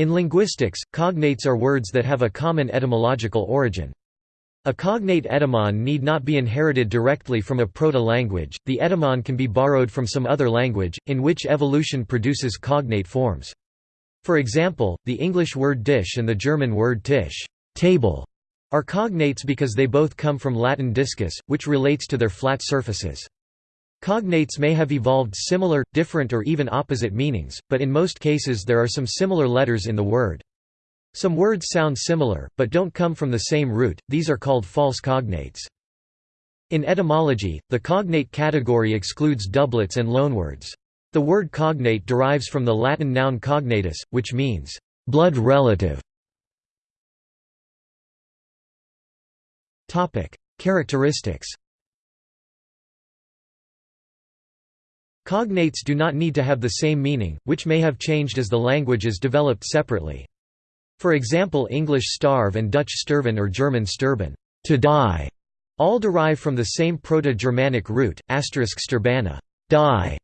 In linguistics, cognates are words that have a common etymological origin. A cognate etymon need not be inherited directly from a proto-language, the etymon can be borrowed from some other language, in which evolution produces cognate forms. For example, the English word dish and the German word tisch table", are cognates because they both come from Latin discus, which relates to their flat surfaces. Cognates may have evolved similar, different or even opposite meanings, but in most cases there are some similar letters in the word. Some words sound similar, but don't come from the same root, these are called false cognates. In etymology, the cognate category excludes doublets and loanwords. The word cognate derives from the Latin noun cognatus, which means, blood relative. Characteristics Cognates do not need to have the same meaning, which may have changed as the languages developed separately. For example English starve and Dutch sterven or German sterben to die", all derive from the same Proto-Germanic root, asterisk sterbana die".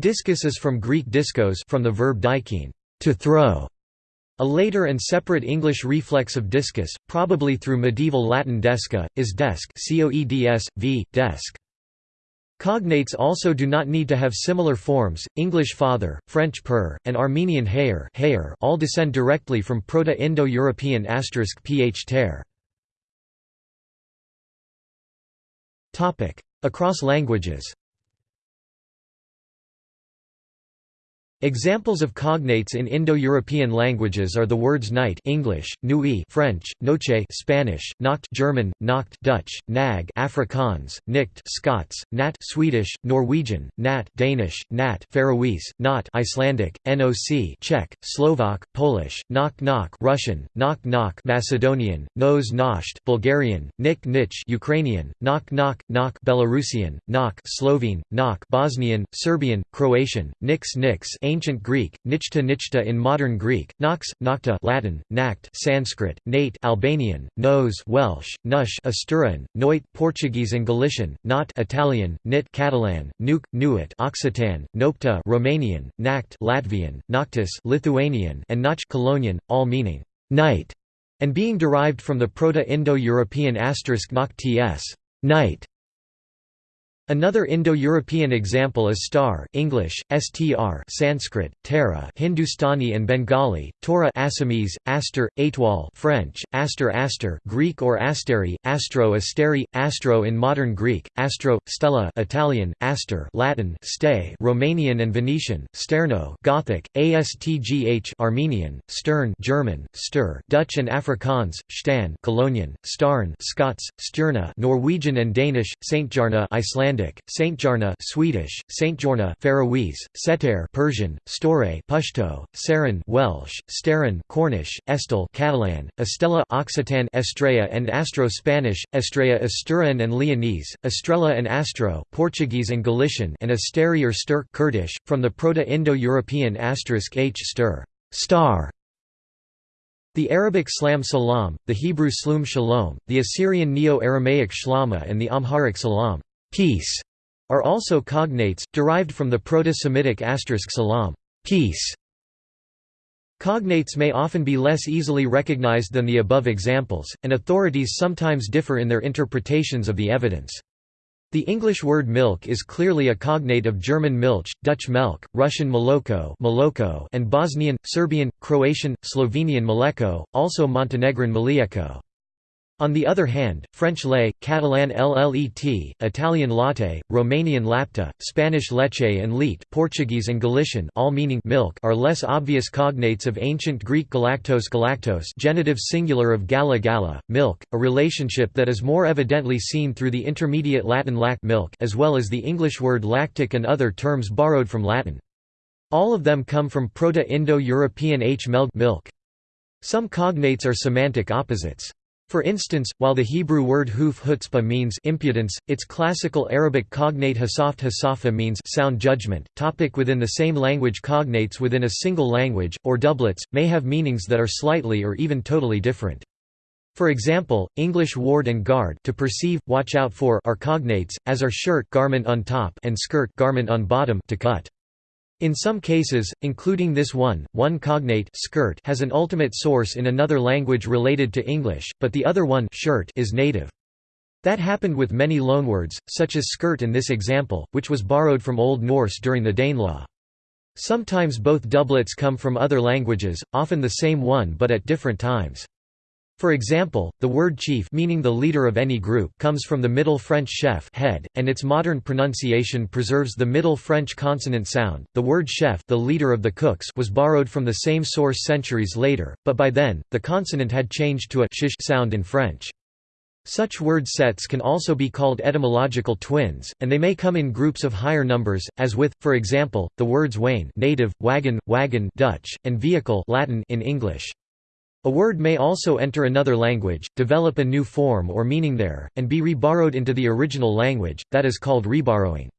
Discus is from Greek diskos from the verb dikein to throw", a later and separate English reflex of discus, probably through medieval Latin desca, is desk coeds, v, desk. Cognates also do not need to have similar forms. English father, French père, and Armenian hayer all descend directly from Proto-Indo-European ph ter. Topic: Across languages. Examples of cognates in Indo-European languages are the words night English, nuit French, noche Spanish, nacht German, nacht Dutch, nag Afrikaans, nikt Scots, nat Swedish, Norwegian, nat Danish, nat Faroese, not Icelandic, noc Czech, Slovak, Polish, knock knock Russian, knock knock Macedonian, nos nosht Bulgarian, nik nich Ukrainian, knock knock knock Belarusian, knock Slovene, knock Bosnian, Serbian, Croatian, nix nix Ancient Greek, nichta nichta in modern Greek, nox, nocta Latin, nact Sanskrit, nate Albanian, nose Welsh, nush Asturian, noit Portuguese and Galician, not Italian, nit Catalan, nuke, nuit Occitan, nopta Romanian, nact Latvian, noctis Lithuanian and noch Colognian, all meaning night, and being derived from the Proto-Indo-European asterisk ts, night, Another Indo-European example is star English, str Sanskrit, Tara Hindustani and Bengali, Torah Assamese, Aster, Aitwal French, Aster Aster Greek or Asteri, Astro Asteri, Astro in modern Greek, Astro, Stella Italian, Aster Latin, Stay Romanian and Venetian, Sterno Gothic, Astgh Armenian, Stern German, Stir Dutch and Afrikaans, Stan Colognian, Starn Scots, Sturna Norwegian and Danish, Saintjarna Icelandic Icelandic, Saintjarna Swedish, Saintjorna Faroese, Seter Persian, Store Pashto, Saran Welsh, Starin Cornish, Estel Catalan, Estella Occitan Estrella and Astro Spanish, Estrella Asturian and Leonese, Estrella and Astro Portuguese and Galician and Asteri or Stur Kurdish, from the Proto-Indo-European asterisk h stir star. The Arabic slam salam, the Hebrew slum shalom, the Assyrian Neo-Aramaic shlama and the Amharic salam peace, are also cognates, derived from the Proto-Semitic asterisk salam peace". Cognates may often be less easily recognized than the above examples, and authorities sometimes differ in their interpretations of the evidence. The English word milk is clearly a cognate of German Milch, Dutch Melk, Russian Moloko and Bosnian, Serbian, Croatian, Slovenian Mleko, also Montenegrin Mlijeko. On the other hand, French lait, Catalan llet, Italian latte, Romanian lapta, Spanish leche and leite Portuguese and Galician all meaning milk are less obvious cognates of ancient Greek galactos galactos genitive singular of gala gala, milk, a relationship that is more evidently seen through the intermediate Latin lac milk as well as the English word lactic and other terms borrowed from Latin. All of them come from Proto-Indo-European h melg milk. Some cognates are semantic opposites. For instance, while the Hebrew word huf hutzpah means impudence, its classical Arabic cognate hasaft hasafa means sound judgment. Topic within the same language cognates within a single language, or doublets, may have meanings that are slightly or even totally different. For example, English ward and guard to perceive, watch out for are cognates, as are shirt garment on top and skirt garment on bottom to cut. In some cases, including this one, one cognate skirt has an ultimate source in another language related to English, but the other one shirt is native. That happened with many loanwords, such as skirt in this example, which was borrowed from Old Norse during the Danelaw. Sometimes both doublets come from other languages, often the same one but at different times. For example, the word chief meaning the leader of any group comes from the Middle French chef head, and its modern pronunciation preserves the Middle French consonant sound. The word chef the leader of the cooks was borrowed from the same source centuries later, but by then, the consonant had changed to a sh sound in French. Such word sets can also be called etymological twins, and they may come in groups of higher numbers, as with, for example, the words wain native, wagon, wagon Dutch, and vehicle Latin in English. A word may also enter another language, develop a new form or meaning there, and be reborrowed into the original language, that is called reborrowing.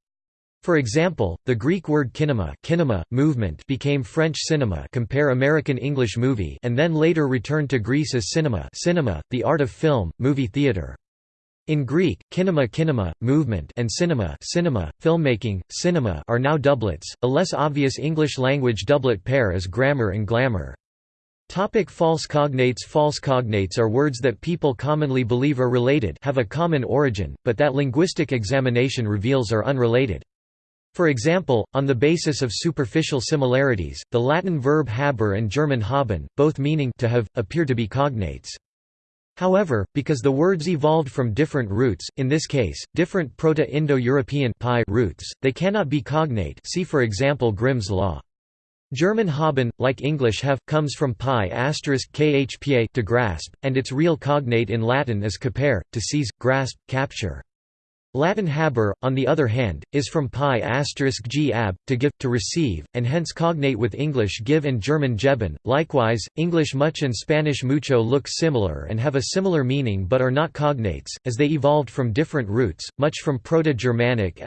For example, the Greek word kinema, kinema movement became French cinema compare American English movie and then later returned to Greece as cinema, cinema the art of film, movie theater. In Greek, kinema kinema, movement and cinema cinema, filmmaking, cinema are now doublets, a less obvious English language doublet pair is grammar and glamour. Topic false cognates False cognates are words that people commonly believe are related have a common origin, but that linguistic examination reveals are unrelated. For example, on the basis of superficial similarities, the Latin verb haber and German haben, both meaning to have, appear to be cognates. However, because the words evolved from different roots, in this case, different Proto-Indo-European roots, they cannot be cognate see for example Grimm's law. German haben, like English have, comes from pi khpa to grasp, and its real cognate in Latin is capere, to seize, grasp, capture. Latin haber, on the other hand, is from pi asterisk g ab, to give, to receive, and hence cognate with English give and German geben. Likewise, English much and Spanish mucho look similar and have a similar meaning but are not cognates, as they evolved from different roots, much from Proto-Germanic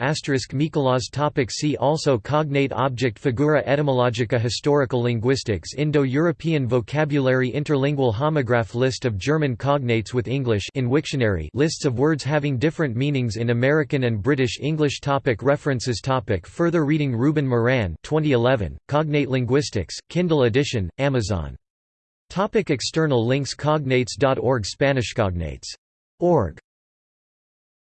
Michaelas topic See also Cognate object figura etymologica Historical linguistics Indo-European vocabulary Interlingual homograph List of German cognates with English in Wiktionary lists of words having different meanings in American and British English topic References topic Further reading Ruben Moran 2011, Cognate Linguistics, Kindle edition, Amazon. Topic external links Cognates.org Spanish Cognates. Org.